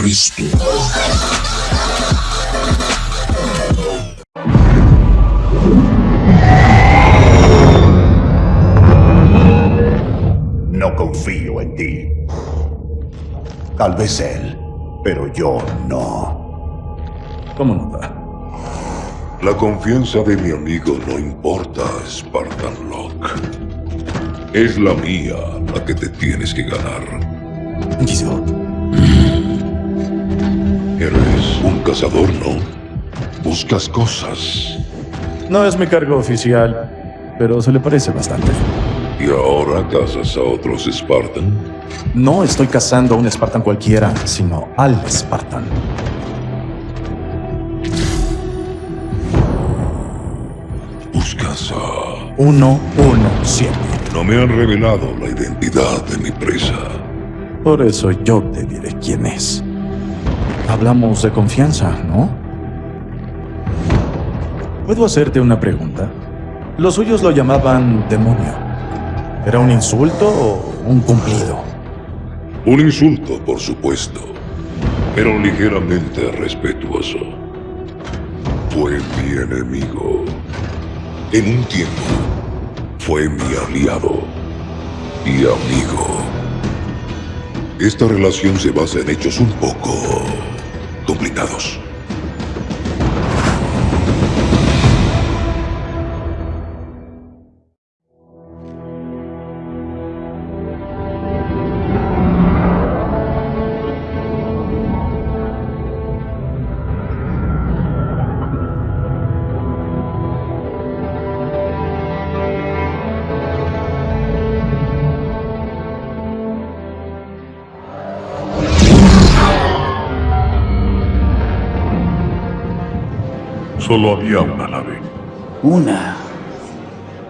Cristo. No confío en ti. Tal vez él, pero yo no. ¿Cómo no da? La confianza de mi amigo no importa, Spartan Locke. Es la mía la que te tienes que ganar. Yo. Cazador, ¿no? Buscas cosas. No es mi cargo oficial, pero se le parece bastante. ¿Y ahora cazas a otros Spartan? No estoy cazando a un Spartan cualquiera, sino al Spartan. Buscas a... 117. No me han revelado la identidad de mi presa. Por eso yo te diré quién es. Hablamos de confianza, ¿no? ¿Puedo hacerte una pregunta? Los suyos lo llamaban demonio. ¿Era un insulto o un cumplido? Un insulto, por supuesto, pero ligeramente respetuoso. Fue mi enemigo. En un tiempo, fue mi aliado y amigo. Esta relación se basa en hechos un poco complicados. Solo había una nave. Una.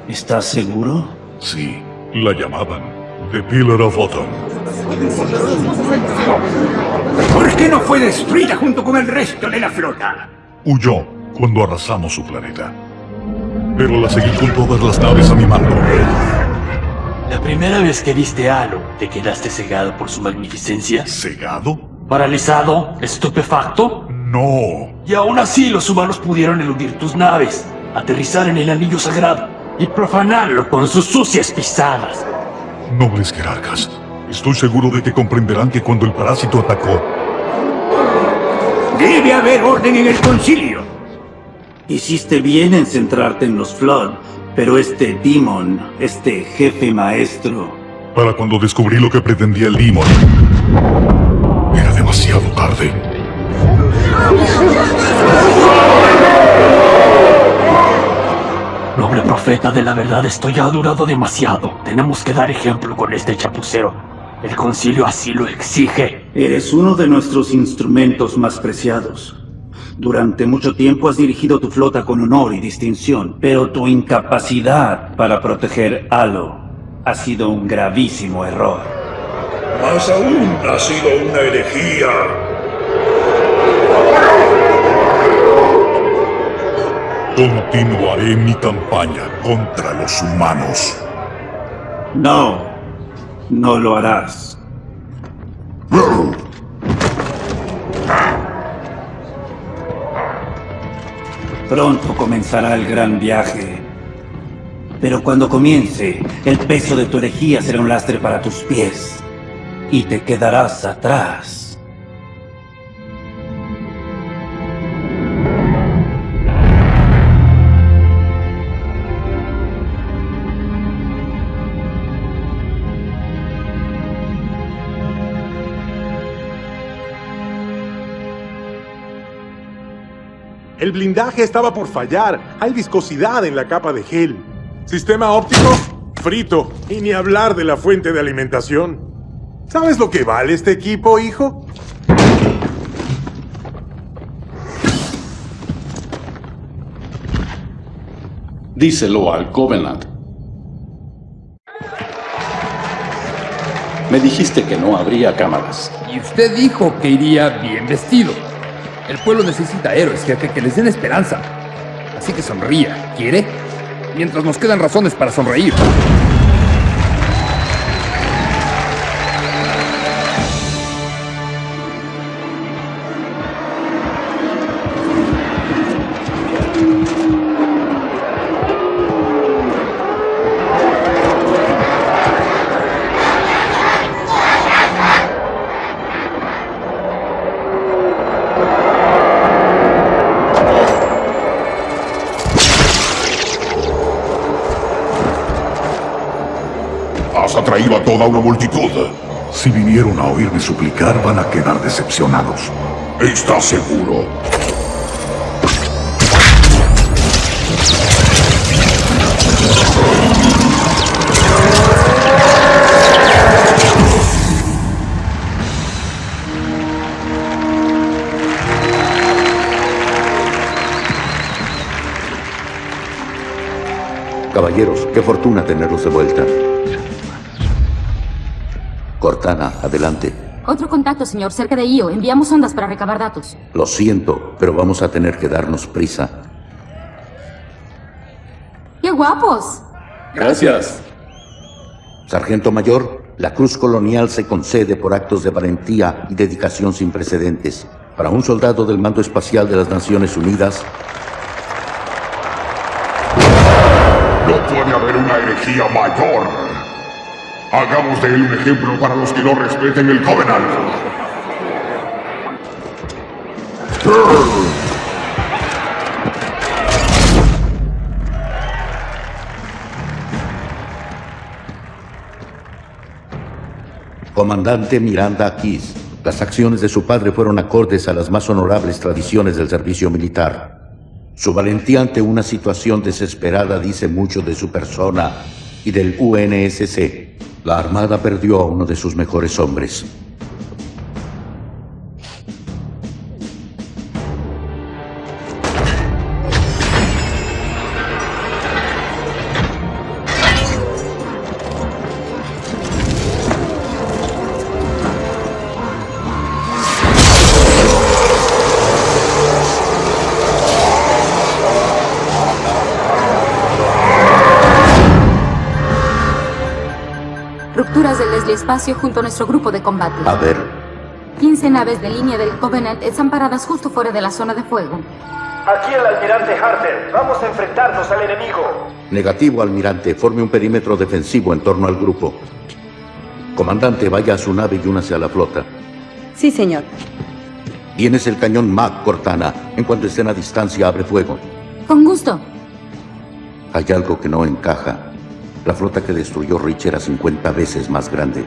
¿Estás seguro? Sí, la llamaban The Pillar of Autumn. ¿Por qué no fue destruida junto con el resto de la flota? Huyó cuando arrasamos su planeta. Pero la seguí con todas las naves a mi mando. La primera vez que viste a Halo, ¿te quedaste cegado por su magnificencia? ¿Cegado? ¿Paralizado? ¿Estupefacto? No. Y aún así los humanos pudieron eludir tus naves, aterrizar en el anillo sagrado y profanarlo con sus sucias pisadas. Nobles jerarcas, estoy seguro de que comprenderán que cuando el parásito atacó, Debe haber orden en el concilio. Hiciste bien en centrarte en los Flood, pero este Demon, este jefe maestro, para cuando descubrí lo que pretendía el Demon, era demasiado tarde. Noble profeta de la verdad, esto ya ha durado demasiado. Tenemos que dar ejemplo con este chapucero. El concilio así lo exige. eres uno de nuestros instrumentos más preciados. Durante mucho tiempo has dirigido tu flota con honor y distinción, pero tu incapacidad para proteger Halo ha sido un gravísimo error. Más aún ha sido una herejía. Continuaré mi campaña contra los humanos. No, no lo harás. Pronto comenzará el gran viaje. Pero cuando comience, el peso de tu herejía será un lastre para tus pies. Y te quedarás atrás. El blindaje estaba por fallar. Hay viscosidad en la capa de gel. Sistema óptico, frito. Y ni hablar de la fuente de alimentación. ¿Sabes lo que vale este equipo, hijo? Díselo al Covenant. Me dijiste que no habría cámaras. Y usted dijo que iría bien vestido. El pueblo necesita héroes, jefe, que les den esperanza. Así que sonría. ¿Quiere? Mientras nos quedan razones para sonreír. Toda una multitud. Si vinieron a oírme suplicar, van a quedar decepcionados. ¿Estás seguro? Caballeros, qué fortuna tenerlos de vuelta. Cortana, adelante. Otro contacto, señor, cerca de Io. Enviamos ondas para recabar datos. Lo siento, pero vamos a tener que darnos prisa. ¡Qué guapos! Gracias. Sargento Mayor, la Cruz Colonial se concede por actos de valentía y dedicación sin precedentes. Para un soldado del Mando Espacial de las Naciones Unidas, No puede haber una herejía mayor. Hagamos de él un ejemplo para los que no respeten el Covenant. Comandante Miranda Keys, las acciones de su padre fueron acordes a las más honorables tradiciones del servicio militar. Su valentía ante una situación desesperada dice mucho de su persona y del UNSC. La Armada perdió a uno de sus mejores hombres. Junto a nuestro grupo de combate. A ver, 15 naves de línea del Covenant están paradas justo fuera de la zona de fuego. Aquí el almirante Harter. Vamos a enfrentarnos al enemigo. negativo, almirante. Forme un perímetro defensivo en torno al grupo. Comandante, vaya a su nave y únase a la flota. Sí, señor. Tienes el cañón Mac, Cortana. En cuanto estén a distancia, abre fuego. Con gusto. Hay algo que no encaja. La flota que destruyó Rich era 50 veces más grande.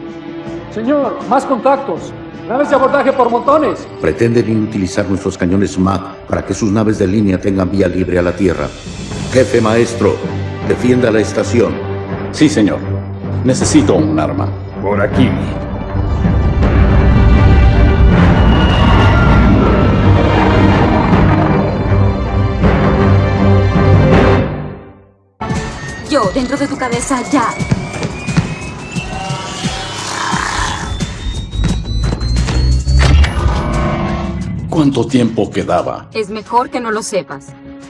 Señor, más contactos. Naves de abordaje por montones. Pretenden inutilizar nuestros cañones MAC para que sus naves de línea tengan vía libre a la Tierra. Jefe maestro, defienda la estación. Sí, señor. Necesito un arma. Por aquí. Yo, dentro de tu cabeza, ya. ¿Cuánto tiempo quedaba? Es mejor que no lo sepas.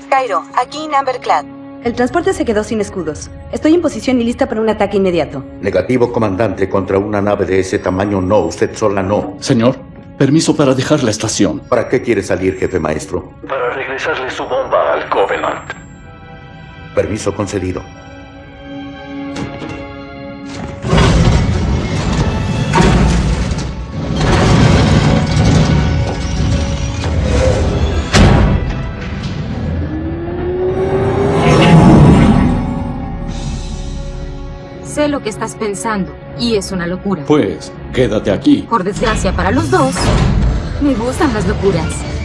Cairo, aquí en Amberclad. El transporte se quedó sin escudos. Estoy en posición y lista para un ataque inmediato. Negativo, comandante, contra una nave de ese tamaño no, usted sola no. Señor, permiso para dejar la estación. ¿Para qué quiere salir, jefe maestro? Para regresarle su bomba al Covenant. Permiso concedido. Sé lo que estás pensando, y es una locura. Pues, quédate aquí. Por desgracia para los dos, me gustan las locuras.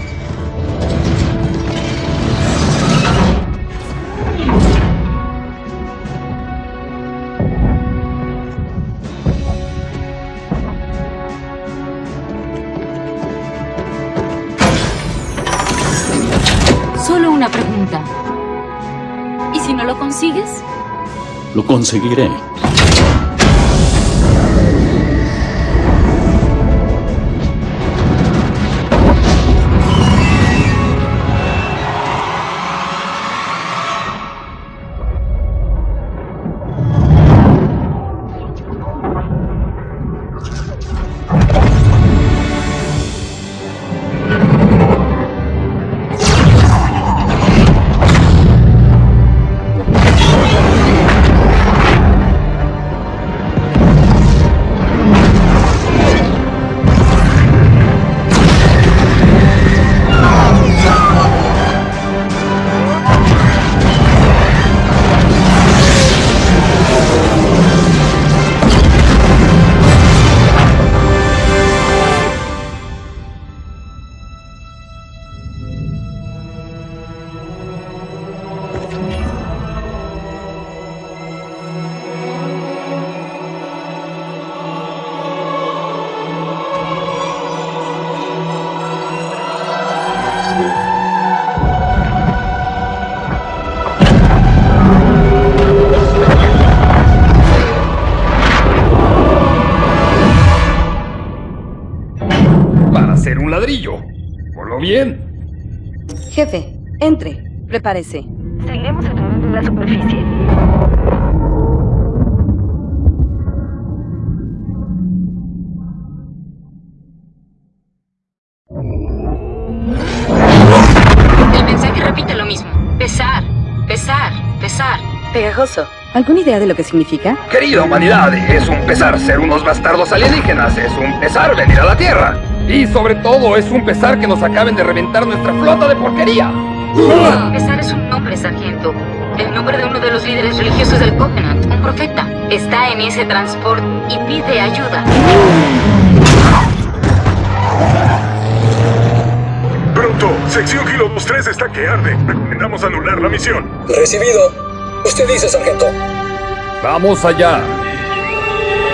Lo conseguiré. Seguiremos a través de la superficie. El mensaje repite lo mismo. Pesar, pesar, pesar. Pegajoso. ¿Alguna idea de lo que significa? Querida humanidad, es un pesar ser unos bastardos alienígenas, es un pesar venir a la Tierra. Y sobre todo es un pesar que nos acaben de reventar nuestra flota de porquería. Pesar es un nombre, sargento. El nombre de uno de los líderes religiosos del Covenant, un profeta. Está en ese transporte y pide ayuda. Pronto, sección Kilo 23 está que arde. Recomendamos anular la misión. Recibido. Usted dice, sargento. Vamos allá.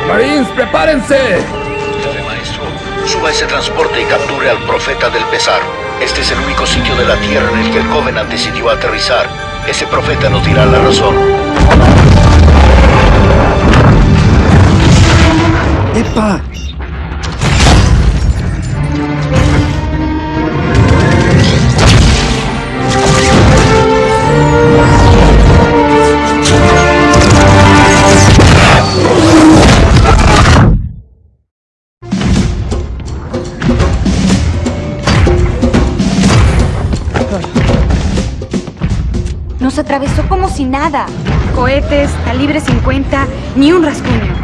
Marines, prepárense. Maestro, suba ese transporte y capture al profeta del pesar. Este es el único sitio de la Tierra en el que el Covenant decidió aterrizar. Ese profeta nos dirá la razón. ¡Epa! Atravesó como si nada. Cohetes, calibre 50, ni un rasguño.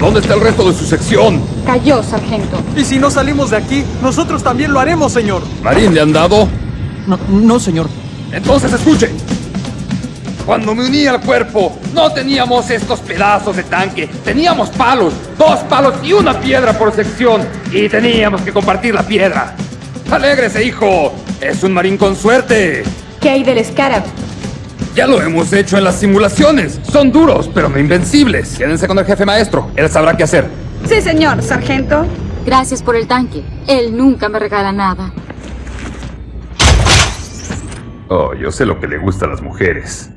¿Dónde está el resto de su sección? Cayó, sargento. Y si no salimos de aquí, nosotros también lo haremos, señor. ¿Marín le han dado? No, no, señor. Entonces escuche. Cuando me uní al cuerpo, no teníamos estos pedazos de tanque. Teníamos palos, dos palos y una piedra por sección. Y teníamos que compartir la piedra. ¡Alégrese, hijo! Es un marín con suerte. ¿Qué hay del Scarab? Ya lo hemos hecho en las simulaciones. Son duros, pero no invencibles. Quédense con el jefe maestro. Él sabrá qué hacer. Sí, señor, sargento. Gracias por el tanque. Él nunca me regala nada. Oh, yo sé lo que le gusta a las mujeres.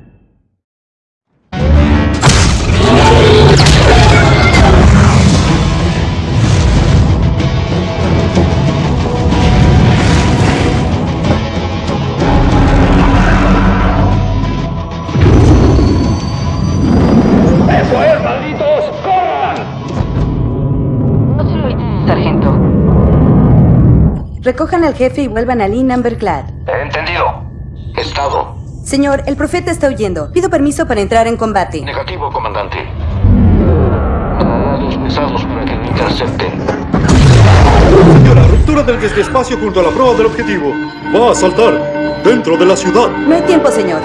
Recojan al jefe y vuelvan a Lee Number Clad. Entendido. Estado. Señor, el profeta está huyendo. Pido permiso para entrar en combate. Negativo, comandante. A los pesados para que lo intercepten. Señora, ruptura del despacio junto a la prueba del objetivo. Va a saltar dentro de la ciudad. No hay tiempo, señor.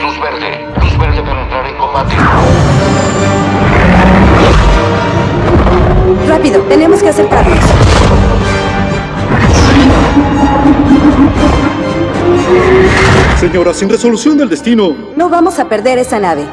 Luz verde. Luz verde para entrar en combate. Rápido, tenemos que acercarnos. Señora, sin resolución del destino. No vamos a perder esa nave.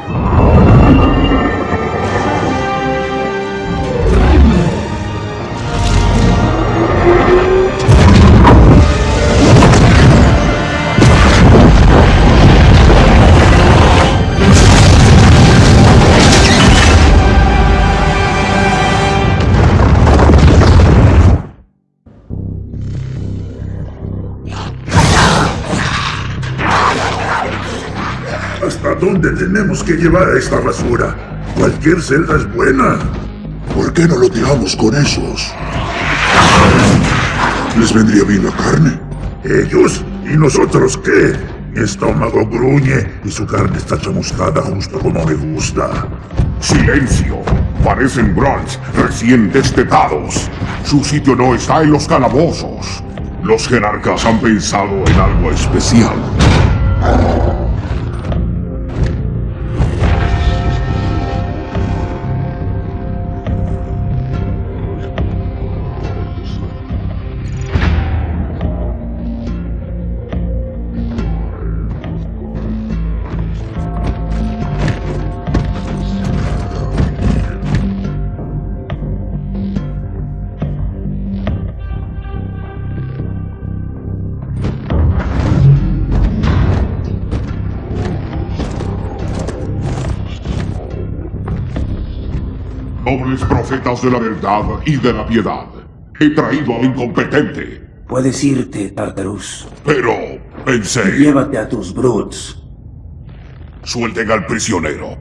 Tenemos que llevar esta basura? Cualquier celda es buena. ¿Por qué no lo tiramos con esos? ¿Les vendría bien la carne? ¿Ellos? ¿Y nosotros qué? Mi estómago gruñe y su carne está chamuscada justo como me gusta. ¡Silencio! Parecen Browns recién destetados. Su sitio no está en los calabozos. Los jerarcas han pensado en algo especial. De la verdad y de la piedad. He traído al incompetente. Puedes irte, Tartarus. Pero pensé... Llévate a tus brutes. Suelten al prisionero.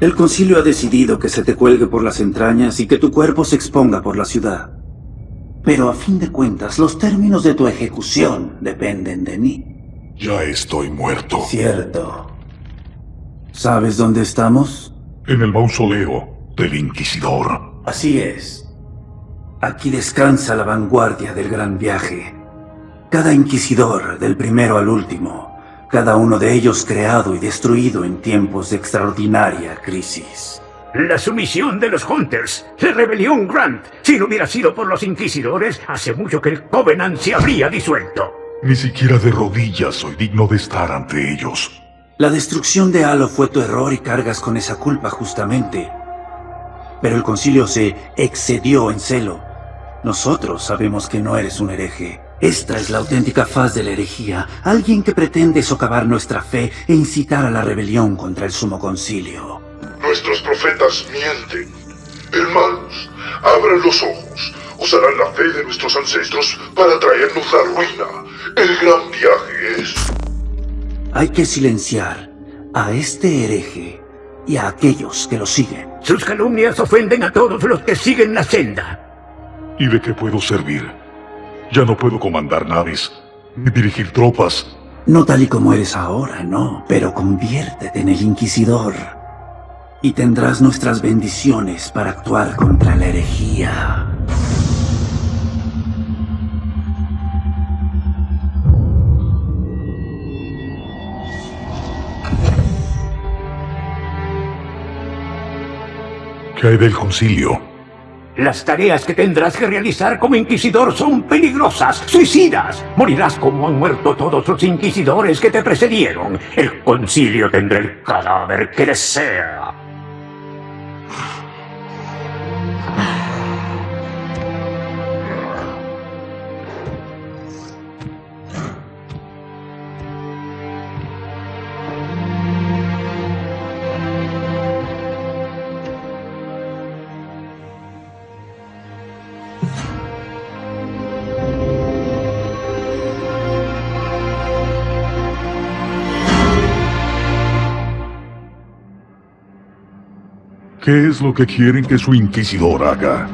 El concilio ha decidido que se te cuelgue por las entrañas y que tu cuerpo se exponga por la ciudad. Pero a fin de cuentas, los términos de tu ejecución dependen de mí. Ya estoy muerto. Cierto. ¿Sabes dónde estamos? En el mausoleo del Inquisidor. Así es. Aquí descansa la vanguardia del gran viaje. Cada inquisidor, del primero al último, cada uno de ellos creado y destruido en tiempos de extraordinaria crisis. La sumisión de los Hunters, la rebelión Grant. Si no hubiera sido por los Inquisidores, hace mucho que el Covenant se habría disuelto. Ni siquiera de rodillas soy digno de estar ante ellos. La destrucción de Halo fue tu error y cargas con esa culpa justamente. Pero el concilio se excedió en celo. Nosotros sabemos que no eres un hereje. Esta es la auténtica faz de la herejía, alguien que pretende socavar nuestra fe e incitar a la rebelión contra el sumo concilio. Nuestros profetas mienten. Hermanos, abran los ojos. Usarán la fe de nuestros ancestros para traernos la ruina. El gran viaje es... Hay que silenciar a este hereje y a aquellos que lo siguen. Sus calumnias ofenden a todos los que siguen la senda. ¿Y de qué puedo servir? Ya no puedo comandar naves, ni dirigir tropas. No tal y como eres ahora, no, pero conviértete en el Inquisidor. Y tendrás nuestras bendiciones para actuar contra la herejía. ¿Qué hay del concilio? Las tareas que tendrás que realizar como inquisidor son peligrosas, suicidas. Morirás como han muerto todos los inquisidores que te precedieron. El concilio tendrá el cadáver que desea. ¿Qué es lo que quieren que su inquisidor haga?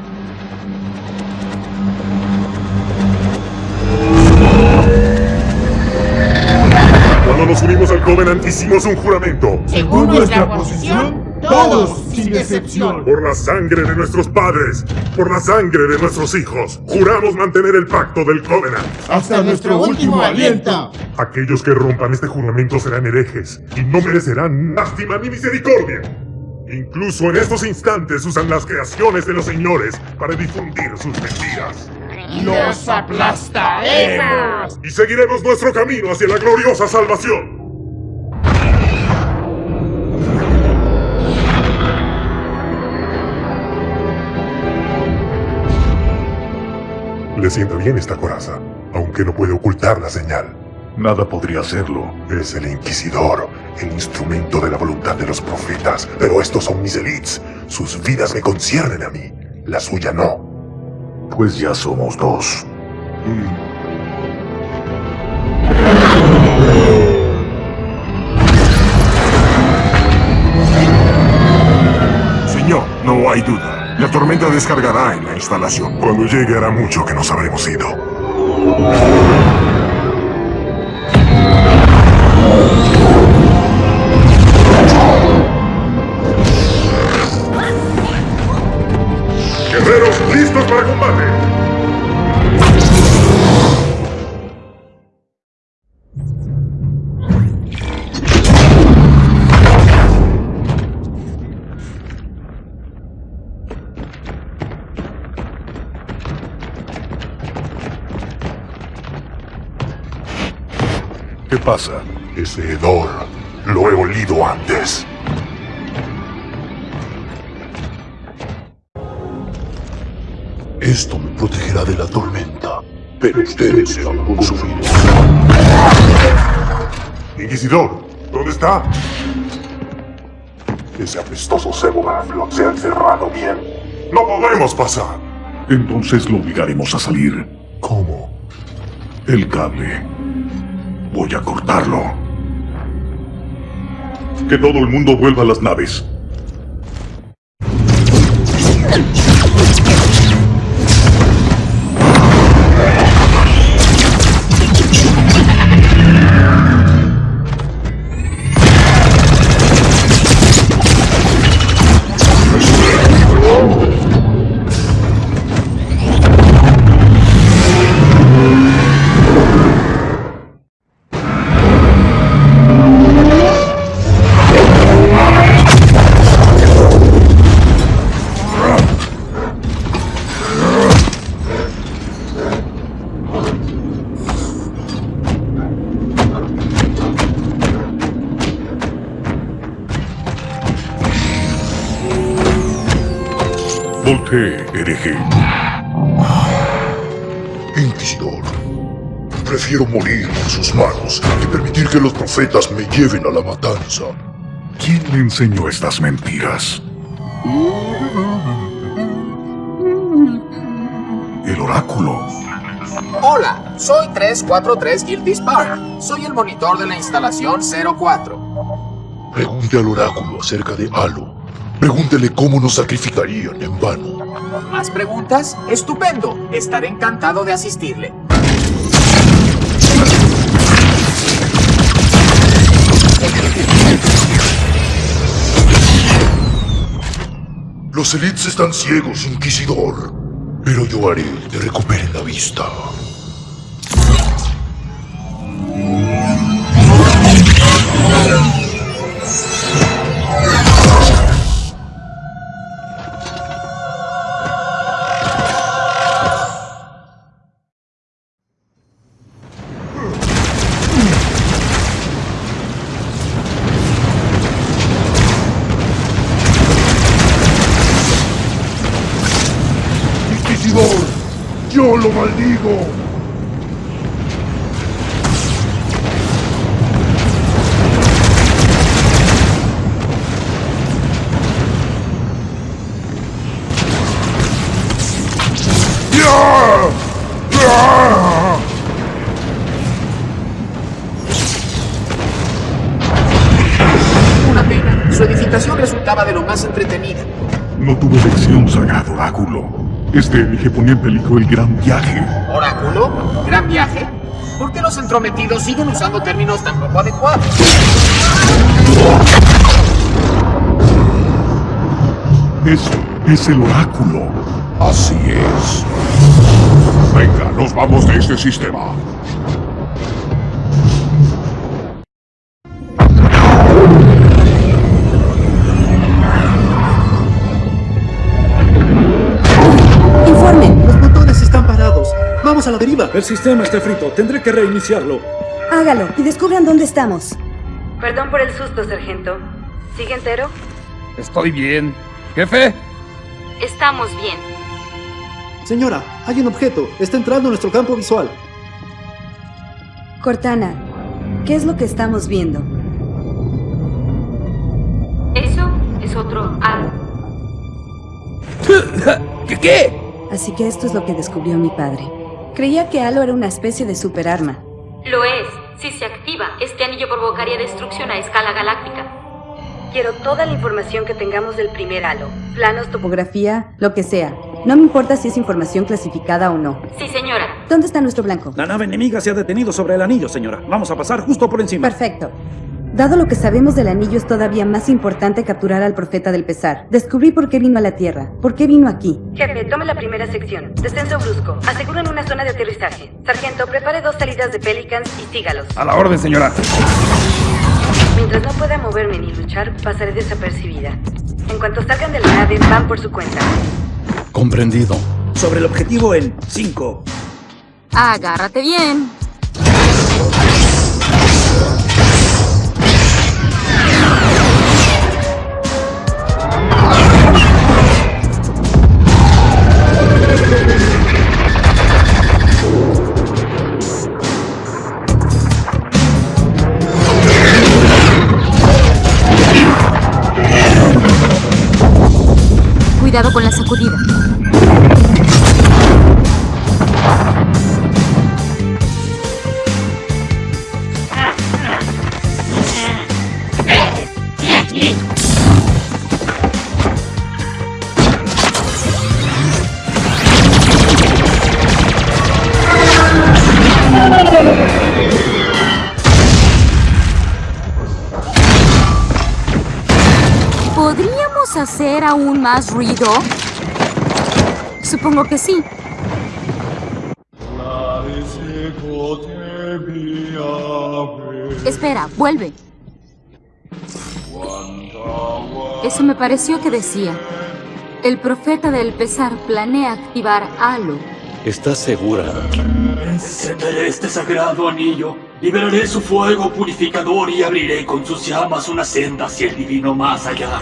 Cuando nos unimos al Covenant hicimos un juramento. Según nuestra posición, todos sin excepción. Por la sangre de nuestros padres, por la sangre de nuestros hijos, juramos mantener el pacto del Covenant. Hasta nuestro último aliento. Aquellos que rompan este juramento serán herejes y no merecerán lástima ni misericordia. Incluso en estos instantes usan las creaciones de los señores para difundir sus mentiras. ¡Los aplastaremos! Y seguiremos nuestro camino hacia la gloriosa salvación. Le sienta bien esta coraza, aunque no puede ocultar la señal. Nada podría hacerlo. Es el Inquisidor, el instrumento de la voluntad de los profetas. Pero estos son mis elites. Sus vidas me conciernen a mí. La suya no. Pues ya somos dos. Señor, no hay duda. La tormenta descargará en la instalación. Cuando llegue hará mucho que nos habremos ido. Pasa? Ese hedor lo he olido antes. Esto me protegerá de la tormenta, pero ustedes se van a consumir. Inquisidor, ¿dónde está? Ese apestoso cebo Garfield se ha encerrado bien. No podremos pasar. Entonces lo obligaremos a salir. ¿Cómo? El cable. Voy a cortarlo. Que todo el mundo vuelva a las naves. Profetas me lleven a la matanza. ¿Quién le enseñó estas mentiras? El oráculo. Hola, soy 343 Guilty Spark. Soy el monitor de la instalación 04. Pregunte al oráculo acerca de Halo. Pregúntele cómo nos sacrificarían en vano. ¿Más preguntas? Estupendo. Estaré encantado de asistirle. Los elites están ciegos, Inquisidor. Pero yo haré que recuperen la vista. En peligro el gran viaje. ¿Oráculo? ¿Gran viaje? ¿Por qué los entrometidos siguen usando términos tan poco adecuados? Eso es el oráculo. Así es. Venga, nos vamos de este sistema. El sistema está frito. Tendré que reiniciarlo. Hágalo y descubran dónde estamos. Perdón por el susto, sargento. ¿Sigue entero? Estoy bien. ¿Jefe? Estamos bien. Señora, hay un objeto. Está entrando en nuestro campo visual. Cortana, ¿qué es lo que estamos viendo? Eso es otro algo. ¿Qué qué? Así que esto es lo que descubrió mi padre. Creía que Halo era una especie de superarma. Lo es. Si se activa, este anillo provocaría destrucción a escala galáctica. Quiero toda la información que tengamos del primer halo. Planos, Topografía, lo que sea. No me importa si es información clasificada o no. Sí, señora. ¿Dónde está nuestro blanco? La nave enemiga se ha detenido sobre el anillo, señora. Vamos a pasar justo por encima. Perfecto. Dado lo que sabemos del anillo, es todavía más importante capturar al profeta del pesar. Descubrí por qué vino a la Tierra. ¿Por qué vino aquí? Jefe, tome la primera sección. Descenso brusco. Aseguren una zona de aterrizaje. Sargento, prepare dos salidas de Pelicans y sígalos. A la orden, señora. Mientras no pueda moverme ni luchar, pasaré desapercibida. En cuanto salgan de la nave, van por su cuenta. Comprendido. Sobre el objetivo en 5. Agárrate bien. Cuidado con la sacudida. Más ruido? Supongo que sí. Espera, vuelve. Eso me pareció que decía. El profeta del pesar planea activar Halo. ¿Estás segura? Encenderé este sagrado anillo, liberaré su fuego purificador y abriré con sus llamas una senda hacia el divino más allá.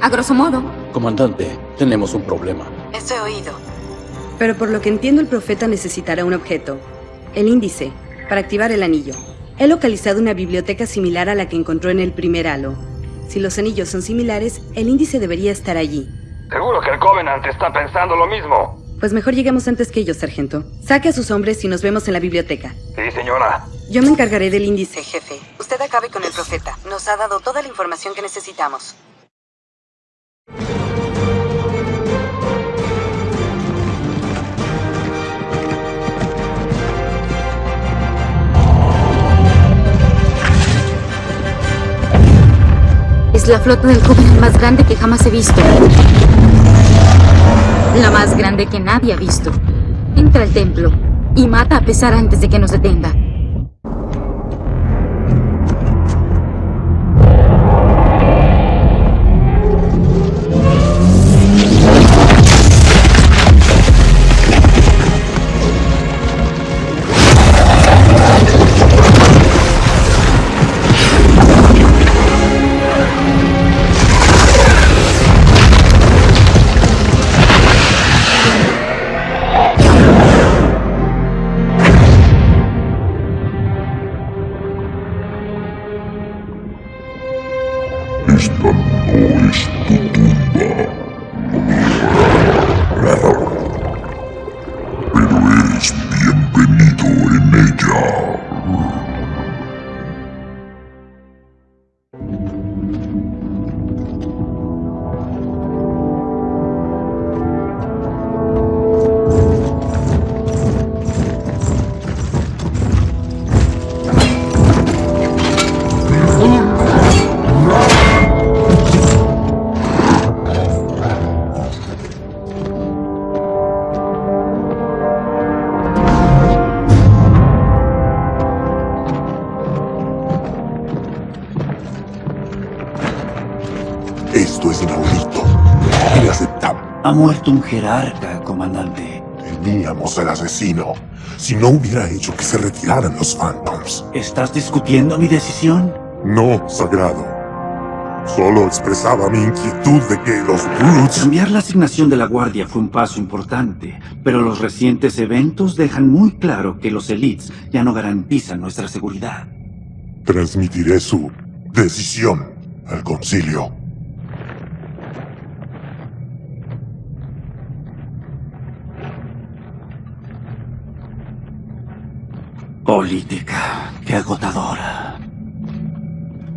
A grosso modo. Comandante, tenemos un problema. Eso he oído. Pero por lo que entiendo el profeta necesitará un objeto. El índice, para activar el anillo. He localizado una biblioteca similar a la que encontró en el primer halo. Si los anillos son similares, el índice debería estar allí. Seguro que el Covenant está pensando lo mismo. Pues mejor lleguemos antes que ellos, sargento. Saque a sus hombres y nos vemos en la biblioteca. Sí, señora. Yo me encargaré del índice, jefe. Usted acabe con el profeta. Nos ha dado toda la información que necesitamos. La flota del Covenant más grande que jamás he visto. La más grande que nadie ha visto. Entra al templo y mata a pesar antes de que nos detenga. Ha muerto un jerarca, comandante. Teníamos al asesino. Si no hubiera hecho que se retiraran los Phantoms. ¿Estás discutiendo mi decisión? No, sagrado. Solo expresaba mi inquietud de que los Brutes... Cambiar la asignación de la guardia fue un paso importante, pero los recientes eventos dejan muy claro que los elites ya no garantizan nuestra seguridad. Transmitiré su decisión al concilio. Política, qué agotadora.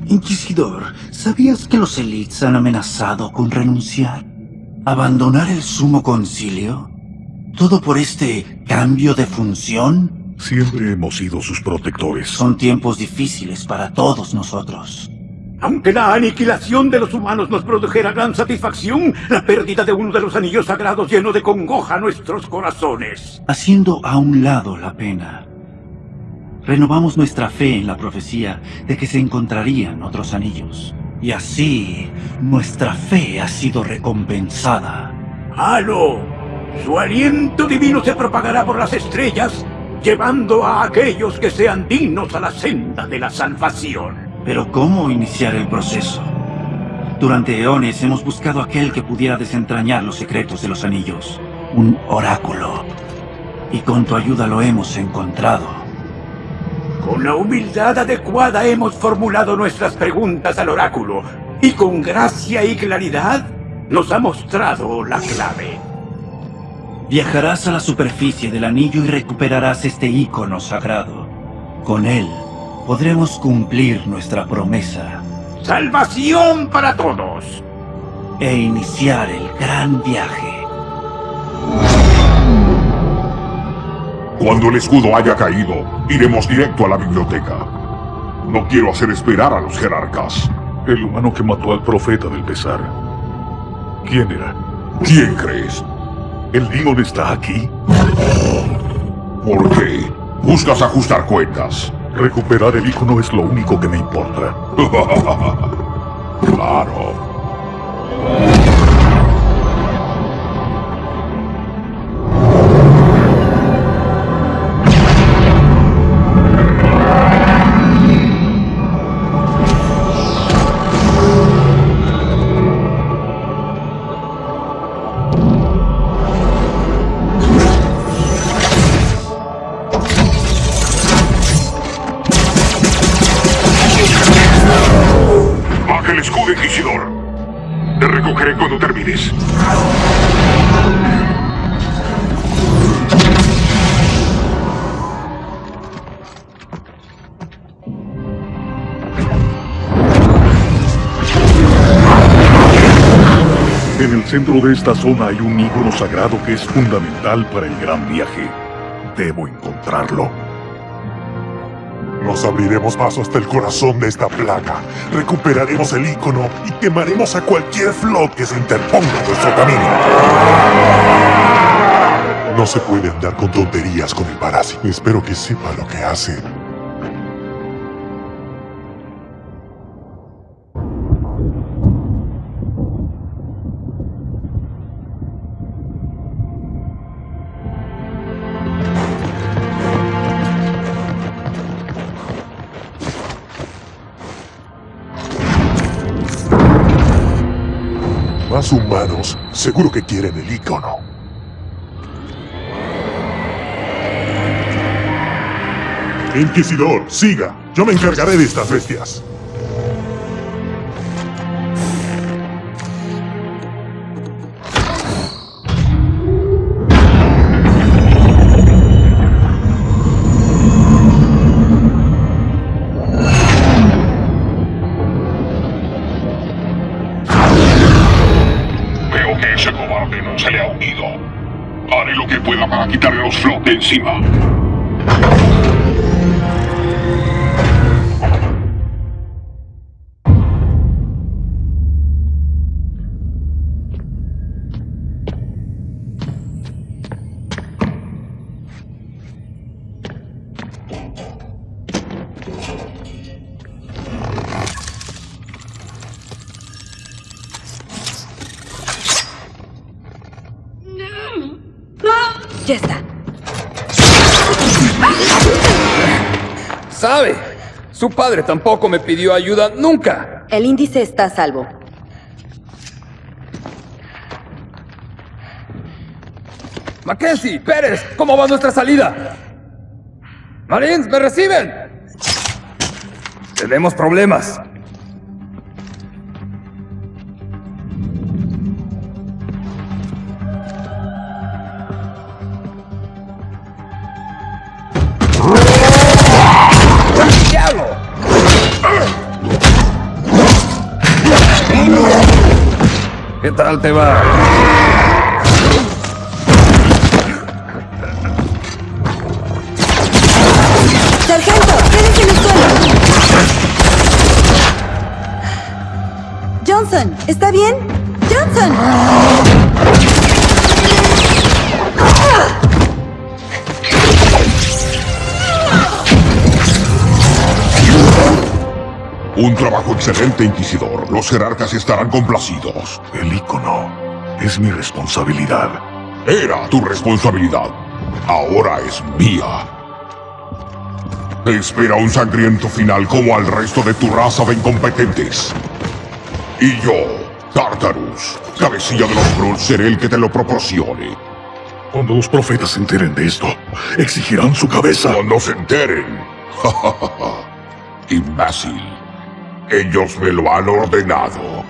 Inquisidor, ¿sabías que los elites han amenazado con renunciar? ¿Abandonar el sumo concilio? ¿Todo por este cambio de función? Siempre hemos sido sus protectores. Son tiempos difíciles para todos nosotros. Aunque la aniquilación de los humanos nos produjera gran satisfacción, la pérdida de uno de los anillos sagrados llenó de congoja nuestros corazones. Haciendo a un lado la pena, renovamos nuestra fe en la profecía de que se encontrarían otros anillos. Y así, nuestra fe ha sido recompensada. ¡Halo! Su aliento divino se propagará por las estrellas, llevando a aquellos que sean dignos a la senda de la salvación. Pero ¿cómo iniciar el proceso? Durante eones hemos buscado aquel que pudiera desentrañar los secretos de los anillos. Un oráculo. Y con tu ayuda lo hemos encontrado. Con la humildad adecuada hemos formulado nuestras preguntas al oráculo, y con gracia y claridad nos ha mostrado la clave. Viajarás a la superficie del anillo y recuperarás este ícono sagrado. Con él, podremos cumplir nuestra promesa. ¡Salvación para todos! E iniciar el gran viaje. Cuando el escudo haya caído, iremos directo a la biblioteca. No quiero hacer esperar a los jerarcas. El humano que mató al profeta del pesar. ¿Quién era? ¿Quién crees? ¿El Demon está aquí? ¿Por qué? ¿Buscas ajustar cuentas? Recuperar el icono es lo único que me importa. claro. El centro de esta zona hay un ícono sagrado que es fundamental para el gran viaje. Debo encontrarlo. Nos abriremos paso hasta el corazón de esta plaga. Recuperaremos el ícono y quemaremos a cualquier flot que se interponga en nuestro camino. No se puede andar con tonterías con el parásito. Espero que sepa lo que hace. Seguro que quieren el ícono. Inquisidor, siga. Yo me encargaré de estas bestias. Los flot Su padre tampoco me pidió ayuda nunca. El índice está a salvo. Mackenzie, Pérez, ¿cómo va nuestra salida? Marines, ¿me reciben? Tenemos problemas. ¿Qué tal te va? ¡Sargento! ¡Quédese en el suelo! Johnson, ¿está bien? ¡Johnson! Un trabajo excelente, Inquisidor. Los jerarcas estarán complacidos. Es mi responsabilidad. Era tu responsabilidad. Ahora es mía. Te espera un sangriento final como al resto de tu raza de incompetentes. Y yo, Tartarus, cabecilla de los Brulls, seré el que te lo proporcione. Cuando los profetas se enteren de esto, exigirán su cabeza. Cuando se enteren. Imbécil. Ellos me lo han ordenado.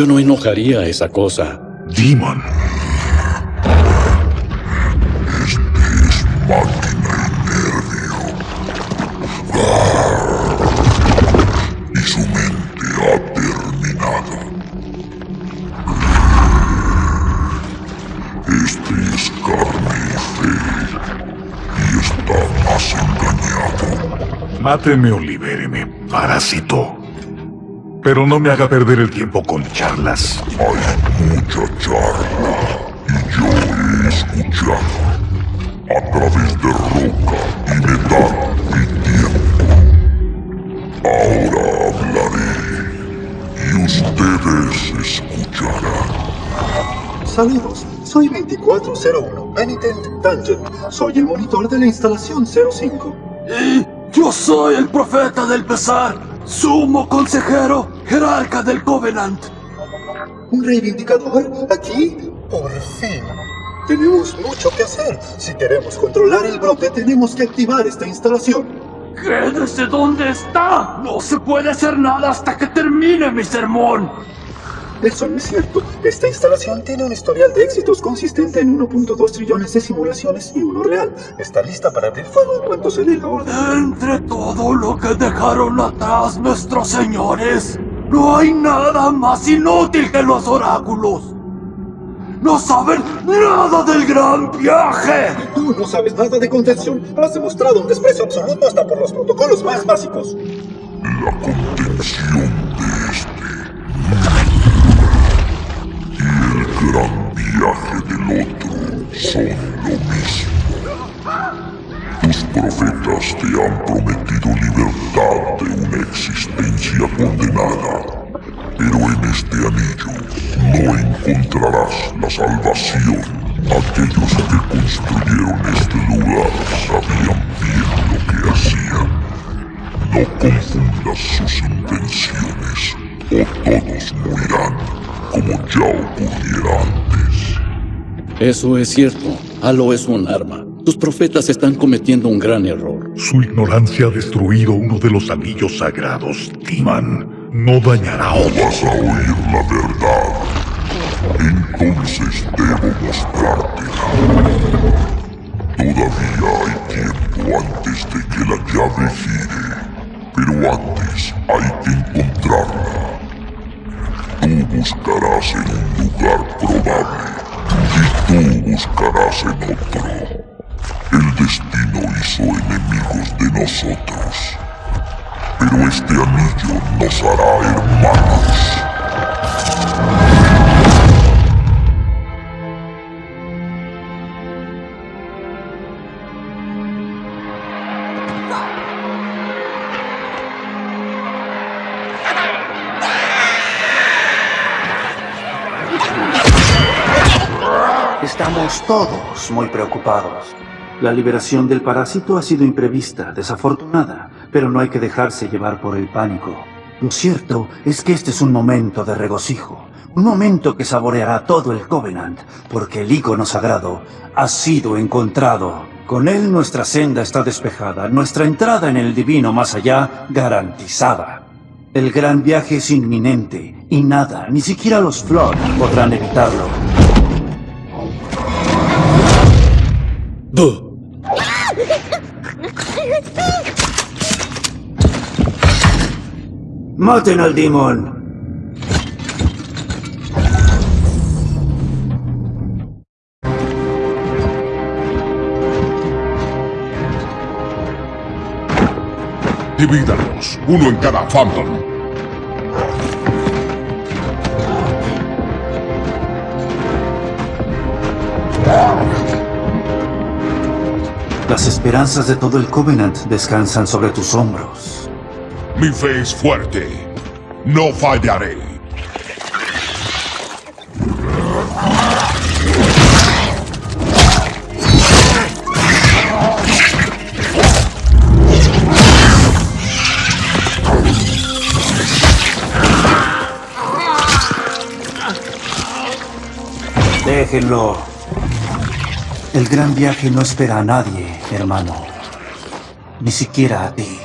Yo no enojaría esa cosa. Demon. Este es máquina y nervio. Y su mente ha terminado. Este es carne y fe. Y está más engañado. Máteme o libéreme, parásito. Pero no me haga perder el tiempo con charlas. Hay mucha charla. Y yo he escuchado. A través de roca y metal y tiempo. Ahora hablaré. Y ustedes escucharán. Saludos, soy 2401, Penitent Dungeon. Soy el monitor de la instalación 05. Y yo soy el profeta del pesar, sumo consejero, jerarca del Covenant. ¿Un reivindicador? ¿Aquí? Por fin. Tenemos mucho que hacer. Si queremos controlar el brote, tenemos que activar esta instalación. Quédese donde está. No se puede hacer nada hasta que termine mi sermón. Eso no es cierto. Esta instalación tiene un historial de éxitos consistente en 1.2 trillones de simulaciones y uno real. Está lista para abrir fuego en cuanto se dé la orden. Entre todo lo que dejaron atrás nuestros señores, no hay nada más inútil que los oráculos. No saben nada del gran viaje. Tú no sabes nada de contención. Has demostrado un desprecio absoluto hasta por los protocolos más básicos. La contención de este y el gran viaje del otro son lo mismo. Tus profetas te han prometido libertad de una existencia condenada, pero en este anillo no encontrarás la salvación. Aquellos que construyeron este lugar sabían bien lo que hacían. No confundas sus intenciones o todos morirán como ya ocurriera antes. Eso es cierto. Halo es un arma. Tus profetas están cometiendo un gran error. Su ignorancia ha destruido uno de los anillos sagrados. Timan no dañará No vas a oír la verdad. Entonces debo mostrártela. Todavía hay tiempo antes de que la llave gire. Pero antes hay que encontrarla. Tú buscarás en un lugar probable. Y tú buscarás en otro. El destino hizo enemigos de nosotros. Pero este anillo nos hará hermanos. Estamos todos muy preocupados. La liberación del parásito ha sido imprevista, desafortunada, pero no hay que dejarse llevar por el pánico. Lo cierto es que este es un momento de regocijo, un momento que saboreará todo el Covenant, porque el icono sagrado ha sido encontrado. Con él nuestra senda está despejada, nuestra entrada en el divino más allá garantizada. El gran viaje es inminente, y nada, ni siquiera los Flood podrán evitarlo. ¡Maten al Demon! Divídalos, uno en cada Phantom. Las esperanzas de todo el Covenant descansan sobre tus hombros. Mi fe es fuerte. No fallaré. Déjenlo. El gran viaje no espera a nadie hermano. Ni siquiera a ti.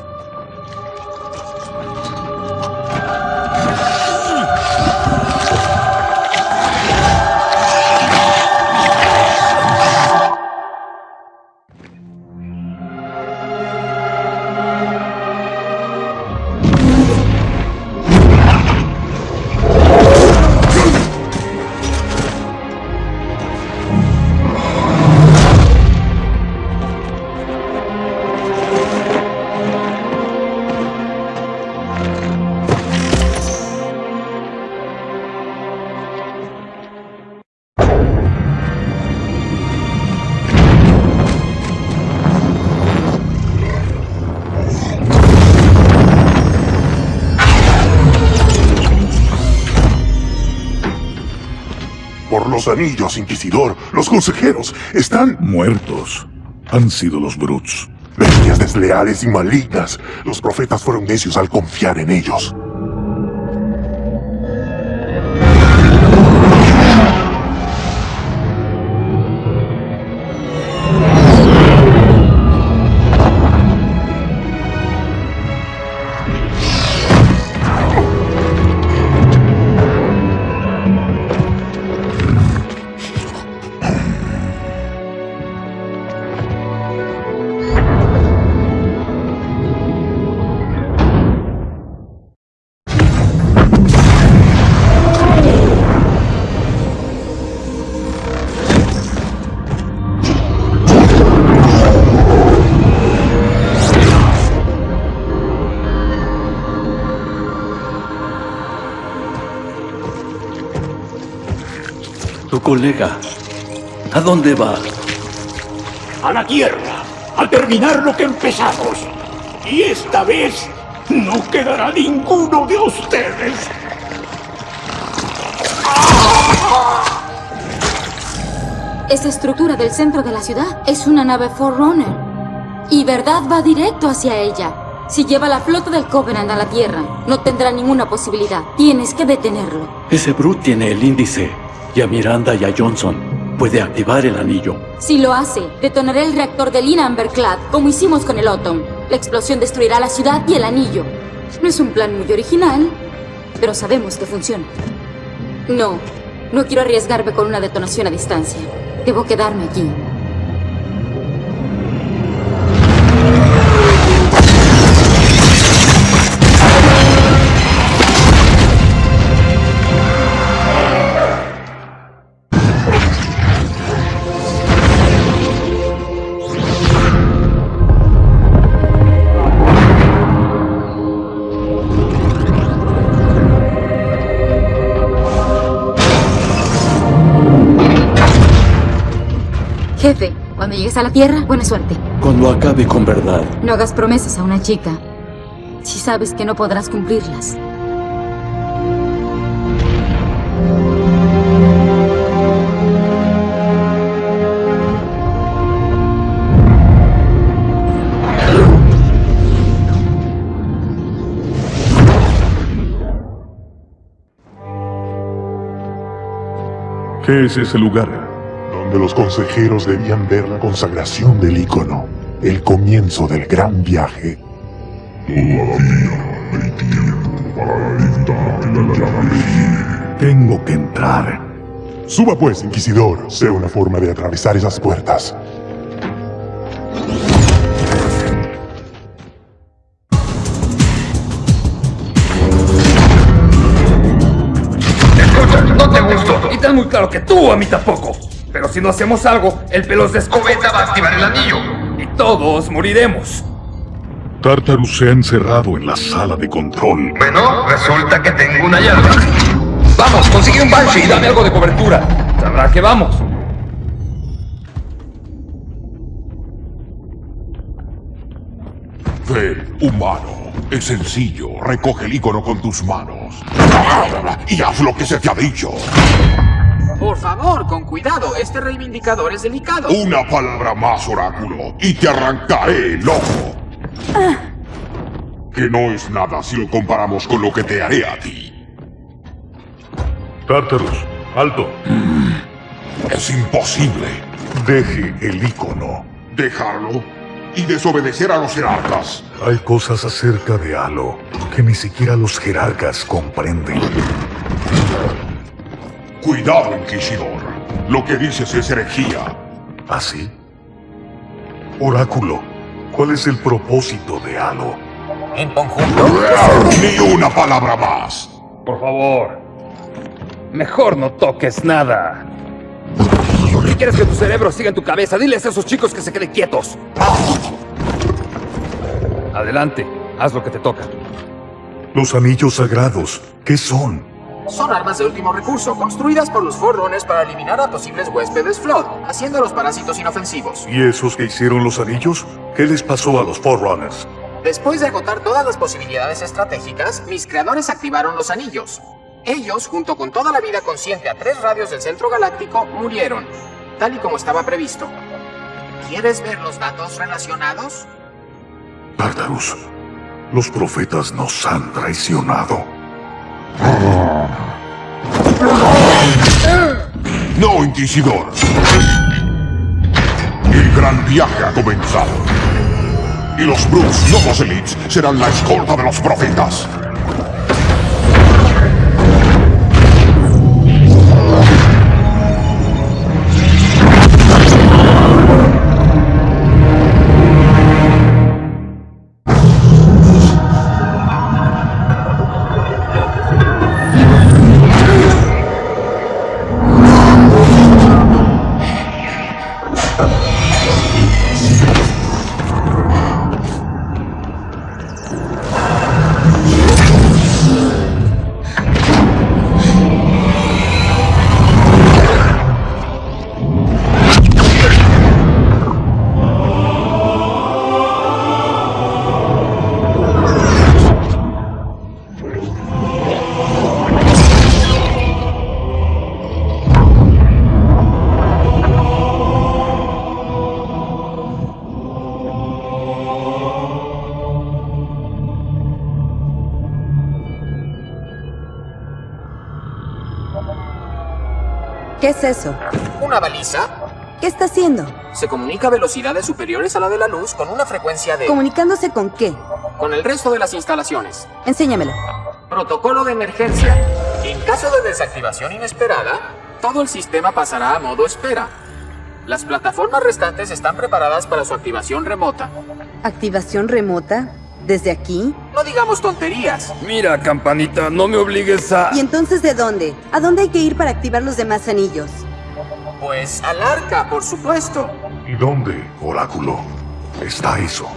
Los anillos, Inquisidor, los consejeros están muertos. Han sido los Brutes. Bestias desleales y malignas. Los profetas fueron necios al confiar en ellos. Colega. ¿A dónde va? A la tierra, a terminar lo que empezamos. Y esta vez no quedará ninguno de ustedes. Esa estructura del centro de la ciudad es una nave Forerunner. Y Verdad va directo hacia ella. Si lleva la flota del Covenant a la Tierra, no tendrá ninguna posibilidad. Tienes que detenerlo. Ese Brute tiene el índice. Y a Miranda y a Johnson puede activar el anillo. Si lo hace, detonaré el reactor del Inamberclad, como hicimos con el Autumn. La explosión destruirá la ciudad y el anillo. No es un plan muy original, pero sabemos que funciona. No, no quiero arriesgarme con una detonación a distancia. Debo quedarme aquí. A la Tierra, buena suerte. Cuando acabe con verdad. No hagas promesas a una chica si sabes que no podrás cumplirlas. ¿Qué es ese lugar? Los consejeros debían ver la consagración del ícono, el comienzo del gran viaje. Todavía hay tiempo para la llave. Tengo que entrar. Suba pues, Inquisidor. Sé una forma de atravesar esas puertas. Escucha, no te gusto. Y tan muy claro que tú a mí tampoco. Pero si no hacemos algo, el pelos de escobeta va a activar el anillo. Y todos moriremos. Tartarus se ha encerrado en la sala de control. Bueno, resulta que tengo una llave. Vamos, consigue un Banshee y dame algo de cobertura. Sabrá que vamos. Ven, humano. Es sencillo. Recoge el icono con tus manos. Y haz lo que se te ha dicho. Por favor, con cuidado. Este reivindicador es delicado. Una palabra más, oráculo, y te arrancaré el ojo. Que no es nada si lo comparamos con lo que te haré a ti. Tartarus, alto. Es imposible. Deje el icono. Dejarlo y desobedecer a los jerarcas. Hay cosas acerca de Halo que ni siquiera los jerarcas comprenden. Cuidado, Inquisidor. Lo que dices es herejía. ¿Así? Oráculo, ¿cuál es el propósito de Halo? En conjunto. Ni una palabra más. Por favor. Mejor no toques nada. Si quieres que tu cerebro siga en tu cabeza, diles a esos chicos que se queden quietos. Adelante, haz lo que te toca. Los anillos sagrados, ¿qué son? Son armas de último recurso, construidas por los Forerunners para eliminar a posibles huéspedes Flood, haciendo a los parásitos inofensivos. ¿Y esos que hicieron los anillos? ¿Qué les pasó a los Forerunners? Después de agotar todas las posibilidades estratégicas, mis creadores activaron los anillos. Ellos, junto con toda la vida consciente a tres radios del centro galáctico, murieron, tal y como estaba previsto. ¿Quieres ver los datos relacionados? Tartarus, los profetas nos han traicionado. No, Inquisidor. El gran viaje ha comenzado. Y los Brutes Novos Elites serán la escolta de los profetas. ¿Qué es eso? ¿Una baliza? ¿Qué está haciendo? Se comunica a velocidades superiores a la de la luz con una frecuencia de... ¿Comunicándose con qué? Con el resto de las instalaciones. Enséñamelo. Protocolo de emergencia. En caso de desactivación inesperada, todo el sistema pasará a modo espera. Las plataformas restantes están preparadas para su activación remota. ¿Activación remota? ¿Desde aquí? No digamos tonterías. Mira, campanita, no me obligues a... ¿Y entonces de dónde? ¿A dónde hay que ir para activar los demás anillos? Pues al arca, por supuesto. ¿Y dónde, oráculo, está eso?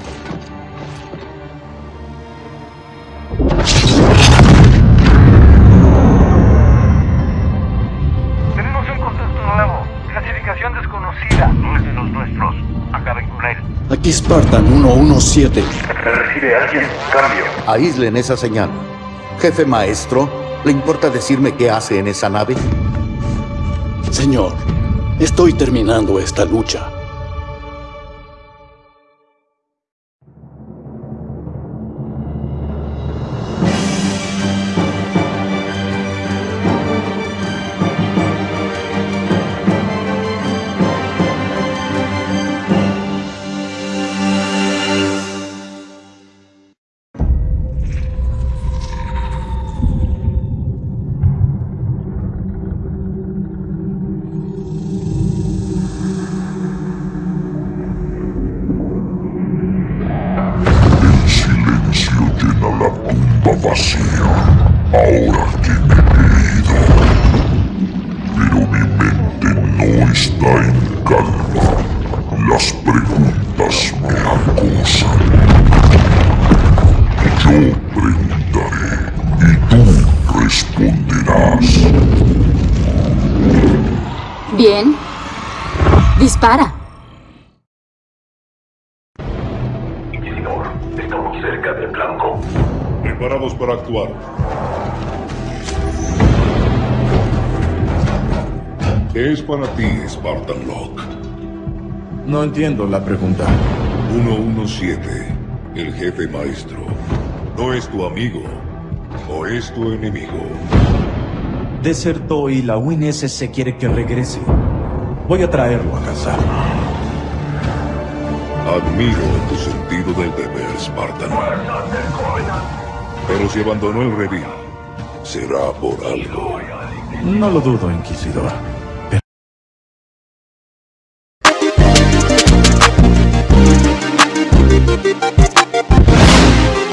Aquí Spartan 117. ¿Me recibe alguien? Cambio. Aíslen esa señal. Jefe maestro, ¿le importa decirme qué hace en esa nave? Señor, estoy terminando esta lucha. Entiendo la pregunta. 117, el jefe maestro. ¿No es tu amigo o es tu enemigo? Desertó y la UNSC quiere que regrese. Voy a traerlo a casa. Admiro tu sentido del deber, Spartan. Pero si abandonó el redil, será por algo. No lo dudo, Inquisidor.